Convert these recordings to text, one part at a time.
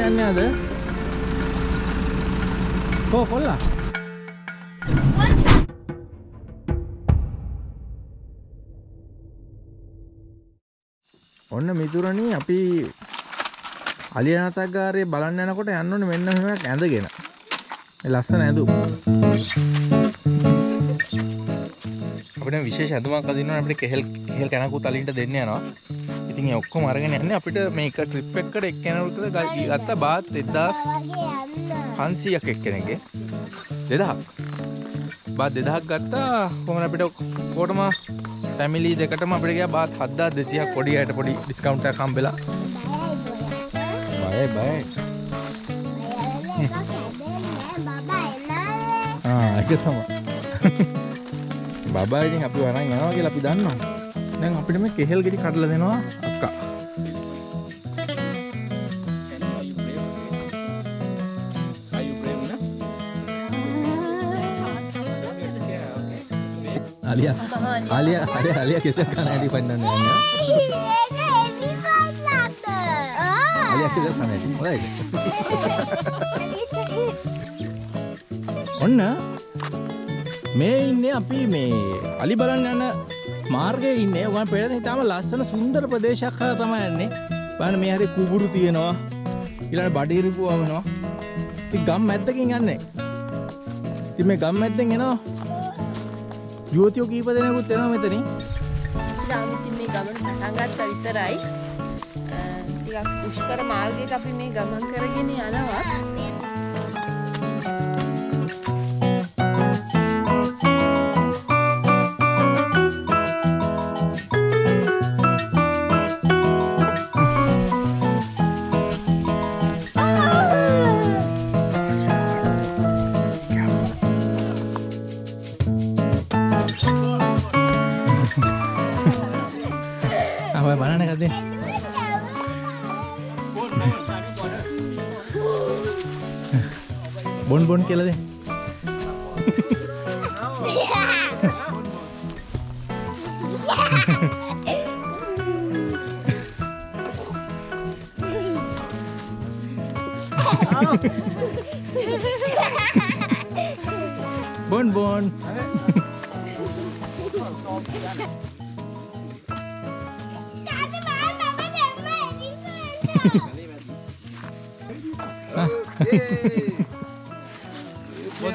අලි බලන්න යන්නේ අද. කෝ කොල්ලා? ඔන්න මිතුරනි අපි අලියනාතගාරයේ බලන්න යනකොට යන්න ඕනේ මෙන්න මෙහෙමක් ඇඳගෙන. ලස්සන ඇඳුම්. අපිට විශේෂ ඇඳුමක් අදින්න අපිට කෙහෙල් කෙහෙල් කනකුත් අලින්ට දෙන්න යනවා. ඉතින් ඒ ඔක්කොම අරගෙන යන්නේ අපිට මේක ට්‍රිප් එකකට එක්කෙනෙකුට ගත්ත බාත් 1500ක් එක්කෙනෙක්ගේ 2000ක් බාත් 2000ක් ගත්තා. කොහොමද අපිට කොටම ෆැමිලි දෙකටම අපිට ගියා. බාත් 7200ක් පොඩි අයට පොඩි ඩිස්කවුන්ට් එකක් හම්බෙලා. බයයි බයයි ඒක තමයි බබා ඉතින් අපි වරන් යනවා කියලා අපි දන්නවා දැන් අපිට මේ කෙහෙල් ගෙඩි කඩලා දෙනවා අක්කා Alia, Alia, Alia, Alia kisah kan di pandan ni. Alia kisah kan di. Right. ඔන්න මේ ඉන්නේ අපි මේ අලි බලන්න යන මාර්ගයේ ඉන්නේ. ඔයගොල්ලන් පෙරේද හිතාම ලස්සන සුන්දර ප්‍රදේශයක් හරහා තමයි යන්නේ. බලන්න මේ හැරේ කුඹුරු තියෙනවා. ඊළඟ බඩේරිපුව වමනවා. ඉතින් ගම් මැද්දකින් යන්නේ. ඉතින් මේ ගම් මැද්දෙන් එනවා. යුවතියෝ කීප දෙනෙකුත් එනවා මෙතනින්. ඉතින් මේ ගමන පටන් ගත්තා විතරයි. අ, ටිකක් දුෂ්කර මාර්ගයක අපි මේ ගමන් කරගෙන යනවා. බොන් බොන් කියලා දෙන්න. බොන් බොන්.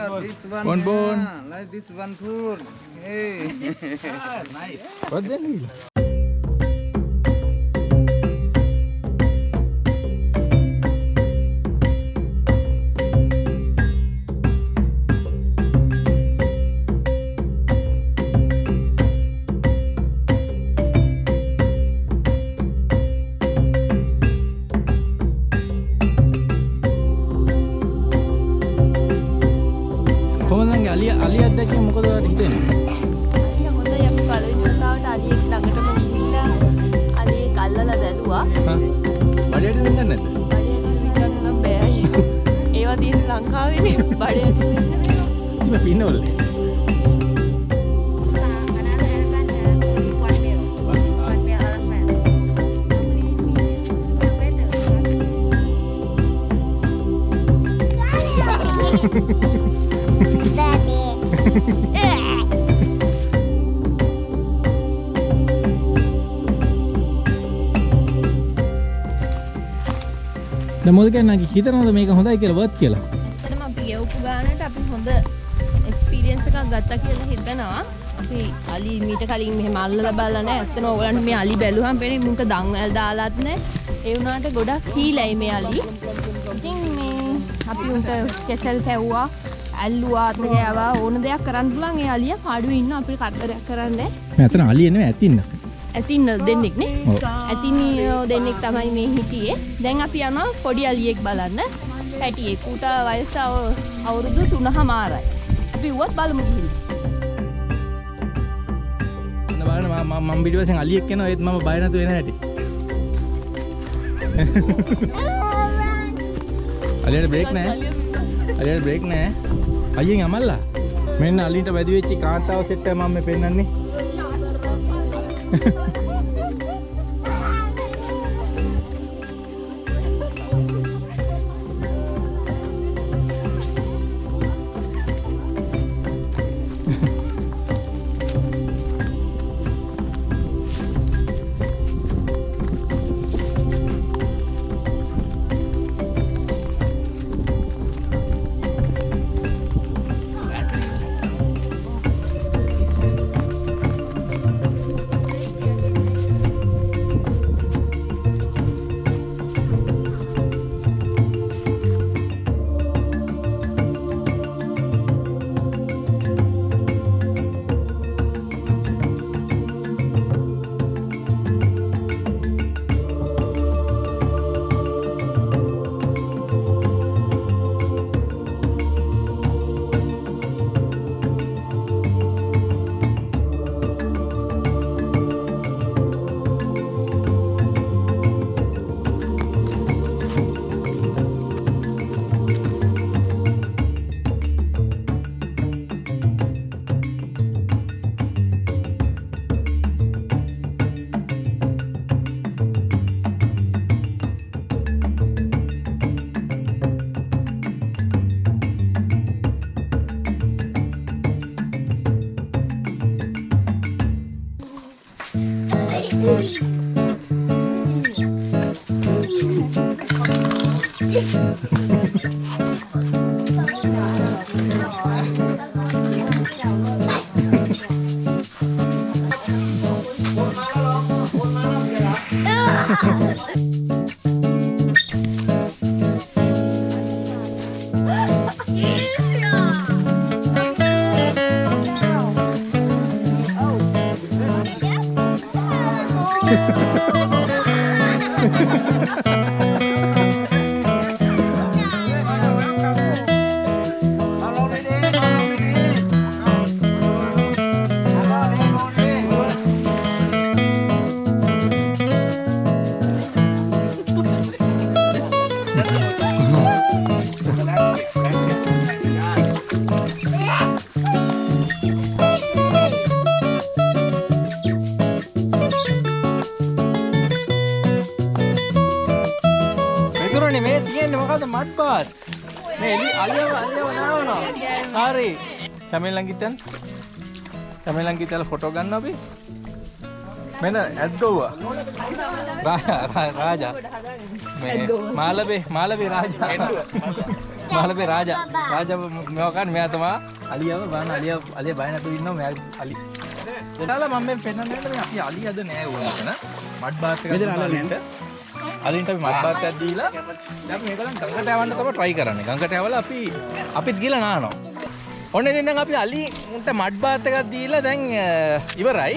Yeah, this one. Bon bon. yeah, Like this one food. Hey. What then? මොකද කියන්නේ හිතනවද මේක හොඳයි කියලා වත් කියලා ඇත්තටම අපි ගෙවපු ගානට අපි හොඳ එක්ස්පීරියන්ස් එකක් ගත්තා කියලා හිතනවා. අපි අලි මීට කලින් මෙහෙම අල්ලලා බලලා නැහැ. ඇත්තටම ඕගලන්ට මේ අලි බැලුවම පේන්නේ මුන්ට දන්වැල් දාලාත් නැහැ. ඒ වුණාට ගොඩක් හීලයි මේ අලි. ඉතින් මේ අපි උන්ට කෙසල් කැව්වා, ඇල්ලුවා, අත ගෑවා ඕන දෙයක් කරන්න පුළුවන්. ඒ අලියා පාඩුවේ ඉන්න අපිට කරදරයක් කරන්නේ නැහැ. මම අතන අලිය නෙමෙයි ඇතින්න ඇතින් දෙන්නෙක් නේ. ඔව්. ඇතින් දෙන්නෙක් තමයි මේ හිටියේ. දැන් අපි යනවා පොඩි අලියෙක් බලන්න. පැටියෙක් ඌට වයස අව- අවුරුදු තුනහ මාරයි අපි වුවත් බලමු ගිහින්. බලන්න මම මම මම පිටිපස්සෙන් අලියෙක් එනවා ඒත් මම බය නැතුව එන හැටි. අලියට බ්‍රේක් නැහැ අලියට බ්‍රේක් නැහැ අයියෙන් අමල්ලා. මෙන්න අලින්ට වැදි වෙච්ච කාන්තාව සෙට් එක මම මේ Ha ha ha. පෙන්නන්නේ Ha ha ha ha ha! මෙතුරනේ මේ තියෙන්නේ මොකද්ද? මඩ් බාත් මේ එලි අලියව අලියව නාවනවා. හරි. කැමෙන් ළඟ හිටන් කැමෙන් ළඟ හිටලා ෆොටෝ ගන්න අපි. මෙන්න ඇද්දෝවා. රාජා. මේ මාලබේ මාලබේ රාජා. මාලබේ රාජා. රාජා මේවා ගන්න මෙයා තමයි. අලියව බලන්න අලිය අලිය බය නැතුව ඉන්නවා. මෙයා අලි එතනලා මම මේ පෙන්නන්නේ අපි අලිය අද නෑ ඕනකන. මඩ් බාත් එකක් අලින්ට අලින්ට අපි මඩ් බාත් එකක් දීලා දැන් අපි මේකලන් ගඟට යවන්න තමයි try කරන්නේ. ගඟට යවලා අපි අපිත් ගිහලා නානවා. ඔන්න ඉතින් දැන් අපි අලි උන්ට මඩ් බාත් එකක් දීලා දැන් ඉවරයි.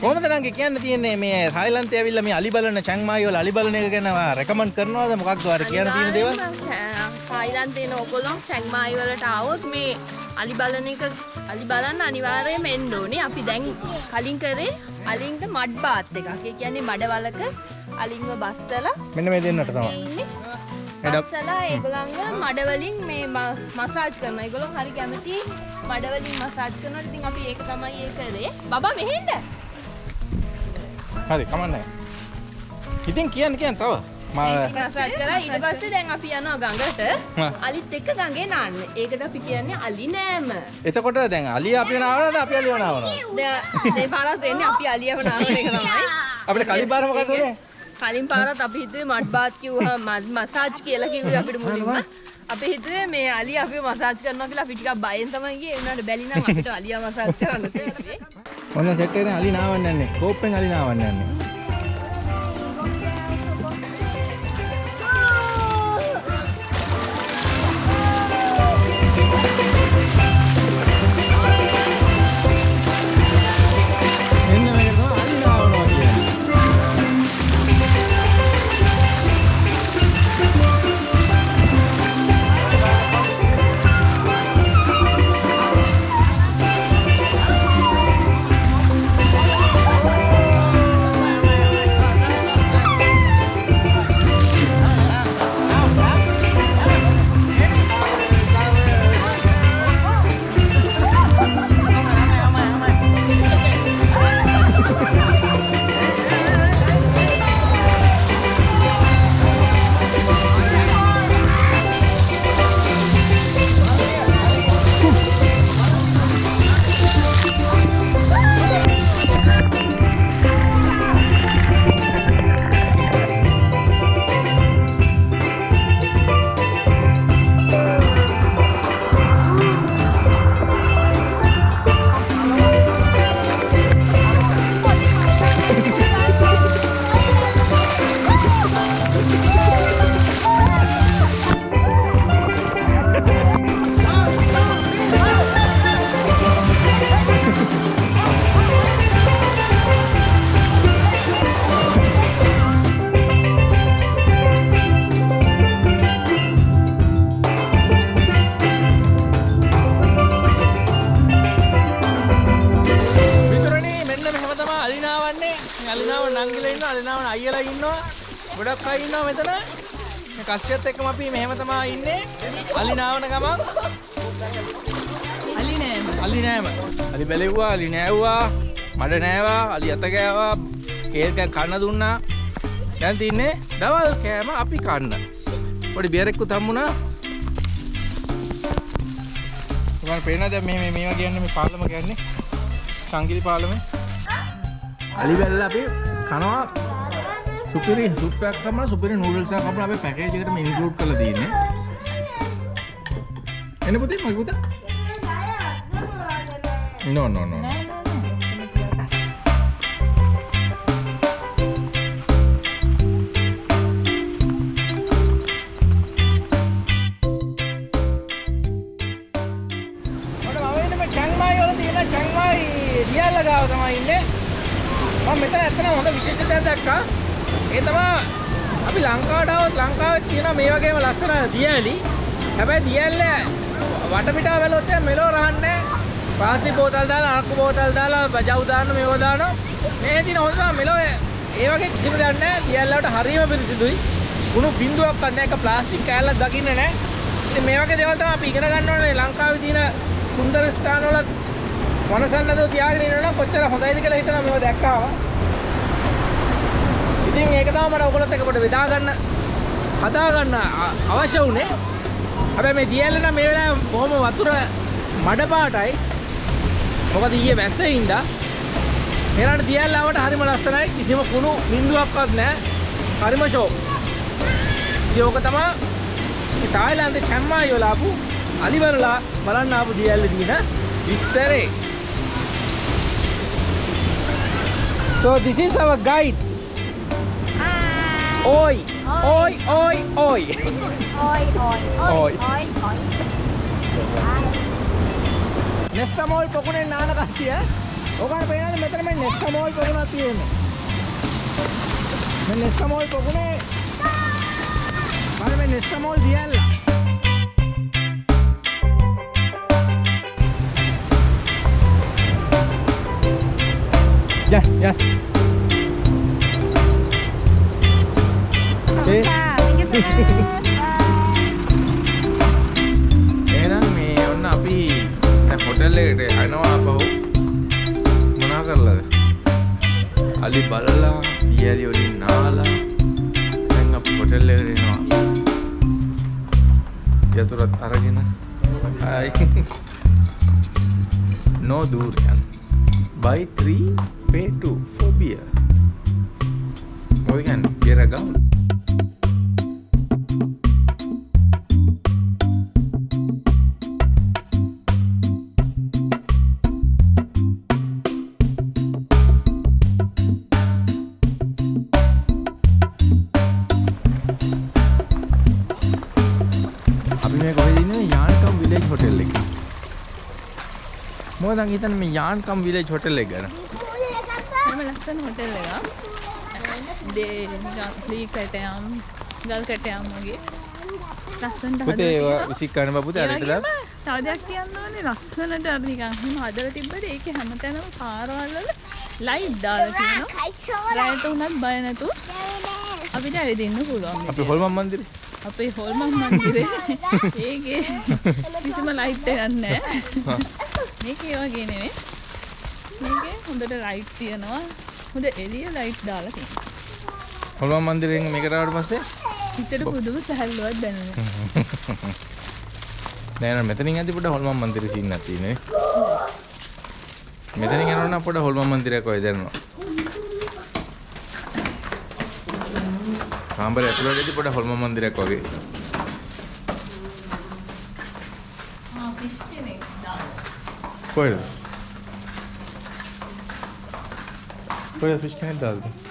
කොහොමද නංගි කියන්න තියෙන්නේ මේ තායිලන්තේ ඇවිල්ලා මේ අලි බලන චැන්මායි වල අලි බලන එක ගැන රෙකමන්ඩ් කරනවද? මොකක්ද ඔයාලා කියන්න තියෙන දේවල්? තායිලන්තේ ඕගොල්ලෝ චැන්මායි වලට આવොත් මේ අලි බලන එක අලි බලන්න අනිවාර්යයෙන්ම එන්න ඕනේ. අපි දැන් කලින් කරේ අලින්ට මඩ් බාත් එකක්. ඒ කියන්නේ මඩවලක අලින්ව බස්සලා මෙන්න මේ දෙන්නට තමයි. බස්සලා ඒගොල්ලන්ව මඩවලින් මේ ම- මසාජ් කරනවා. ඒගොල්ලෝ හරි කැමති මඩවලින් මසාජ් කරනවා. ඉතින් අපි ඒක තමයි ඒ කරේ. බබා මෙහෙන්න. හරි කමන්නේ ඉතින් කියන්න කියන්න තව මසාජ් කරලා ඊට පස්සේ දැන් අපි යනවා ගඟට. අලිත් එක්ක ගඟේ නාන්න. ඒකට අපි කියන්නේ අලි නෑම. එතකොට දැන් අලිය අපි නාවනද අපි අලිය නාවනද? දැන් මේ පාරත් වෙන්නේ අපි අලියව නාන එක තමයි. අපිට කලින් පාර මොකක්ද උනේ? කලින් පාරත් අපි හිතුවේ මඩ් බාත් කිව්වහම මස්- මසාජ් කියලා කිව්වේ අපිට මුලින්ම. අපි හිතුවේ මේ අලිය අපිව මසාජ් කරනවා කියලා අපි ටිකක් බයෙන් තමයි ගියේ. ඒ වුණාට බැලි නම් අපිට අලියා මසාජ් කරන්න තියෙන්නේ. ඔන්න සෙට් එකෙන් අලි නාවන්න යන්නේ. කෝප්පෙන් අලි නාවන්න යන්නේ. ගොඩක් අය ඉන්නවා මෙතන. මේ කස්සියත් එක්කම අපි මෙහෙම තමයි ඉන්නේ. අලිනාවන ගමන් අලි නෑම. අලි නෑම. අලි බැලෙව්වා, අලි නෑව්වා, මඩ නෑවා, අලි අත ගෑවා, කේල් කෑන් කන්න දුන්නා. දැන් තින්නේ දවල් කෑම අපි කන්න. පොඩි බියරෙක්කුත් හම්බුණා. ඔයාලා පේනවද මේ මේ මේවා කියන්නේ මේ පාලම කියන්නේ? සංගිලි පාලමේ. අලි බැල්ල අපි කනවා සුපිරි සුප් එකක් තමයි සුපිරි නූඩල්ස් එකක් අපිට අපේ පැකේජ් එකට මේ ඉන්ක්ලූඩ් කරලා තියෙන්නේ. එන්න පුතේ මගේ පුතා. No no no. no. ඔන්න මම ඉන්නේ මේ චැන්මයි වල තියෙන චැන්මයි රියල්ල ගාව තමයි ඉන්නේ. මම මෙතන ඇත්තටම හොඳ විශේෂත්වයක් දැක්කා. ඒ තමයි අපි ලංකාවට આવොත් ලංකාවේ තියෙන මේ වගේම ලස්සන දියැලි. හැබැයි දියැල්ල වටපිටාව බැලුවොත් එහෙනම් මෙලෝ රහන්නේ ප්ලාස්ටික් බෝතල් දාලා අරක්කු බෝතල් දාලා බජව් දාන්න මේව දානවා. මේ තියෙන හොඳ තමයි මෙලෝ ඒ වගේ කිසිම දෙයක් නැහැ. දියැල්ල වලට හරියම පිරිසිදුයි. කුණු බින්දුවක් නැහැ. ඒක ප්ලාස්ටික් කෑල්ලක් දකින්න නැහැ. ඉතින් මේ වගේ දේවල් තමයි අපි ඉගෙන ගන්න ඕනේ ලංකාවේ තියෙන සුන්දර ස්ථානවල වනසන්නදෝ තියාගෙන ඉන්නවනම් කොච්චර හොඳයිද කියලා හිතනවා මේව දැක්කාම. ඉතින් ඒක තමයි මට ඔයගොල්ලොත් එක්ක පොඩ්ඩ බෙදා ගන්න හදා ගන්න අ- අවශ්‍ය වුණේ. හැබැයි මේ දියැල්ල නම් මේ වෙලාවේ බොහොම වතුර මඩ පාටයි. මොකද ඊයේ වැස්සේ ඉඳා මෙරට දියැල්ල ආවට හරිම ලස්සනයි. කිසිම කුණු බින්දුවක්වත් නැහැ. හරිම ෂෝ. ඉතින් ඕක තමයි මේ තායිලන්තේ චැම්මායි වල ආපු අලිවරලා බලන්න ආපු දියැල්ල දින විස්තරේ. So this is our guide. Oi, oi, oi, oi. Oi, oi, Oi. oi, oi, oi. Nestomalt පොකුණේ නාන කට්ටිය. ඔකට පේනද මෙතන මේ නෙස්ටමෝල් පොකුණක් තියෙන්නේ. මේ නෙස්ටමෝල් පොකුණේ බලන්න මේ නෙස්ටමෝල් දියල්ලා. යා යා. Much. එහෙනම් මේ ඔන්න අපි දැන් හොටෙල් එකට යනවා ආපහු මොනා කරලාද? අලි බලලා, දියලි වලින් නාලා දැන් අපි හොටෙල් එකට එනවා. යතුරත් අරගෙන. හයි. no durian. Buy 3 pay 2 for beer. ඔය කියන්නේ බියර ගමු. මොකද මං හිතන්නේ මේ යාන්කම් විලේජ් හොටෙල් එක ගැන. එම ලස්සන හොටෙල් එක දේ ලී කටයම් ගල් කටයම් වගේ. ලස්සන්ට පුතේ ඒවා විසික් කරන බා පුතේ අරට දාන්න. තවදයක් කියන්න ඕනේ. ලස්සනට අර නිකන් එහෙම හදලා තිබ්බට ඒකේ හැමතැනම පාරවල් වල ලයිට් දාලා තියෙනවා. රැයට උනත් බය නැතුව අපිට ඇවිදින්න පුළුවන් අපි හොල්මන් මන්දිරේ. අපේ හොල්මන් මන්දිරේ. ඒකේ කිසිම ලයිට් එකක් නැහැ මේකේ ඒ වගේ නෙවෙයි මේකේ හොඳට ලයිට් තියෙනවා හොඳ එළිය ලයිට් දාලා තියෙනවා හොල්මන් මන්දිරෙන් මේකට ආවට පස්සේ හිතට පුදුම සැහැල්ලුවක් දැනුනේ නෑ නෑ මෙතනින් ඇති පොඩ හොල්මන් මන්දිරේ සීන් එකක් තියෙන්නේ. මෙතනින් යනකොට නම් පොඩ හොල්මන් මන්දිරයක් වගේ දැනෙනවා. කාමරේ ඇතුළතදී පොඩ හොල්මන් මන්දිරයක් වගේ. දාලා කොහෙද? කොහෙද ෆිෂ් කෑල්ල දාන්නේ?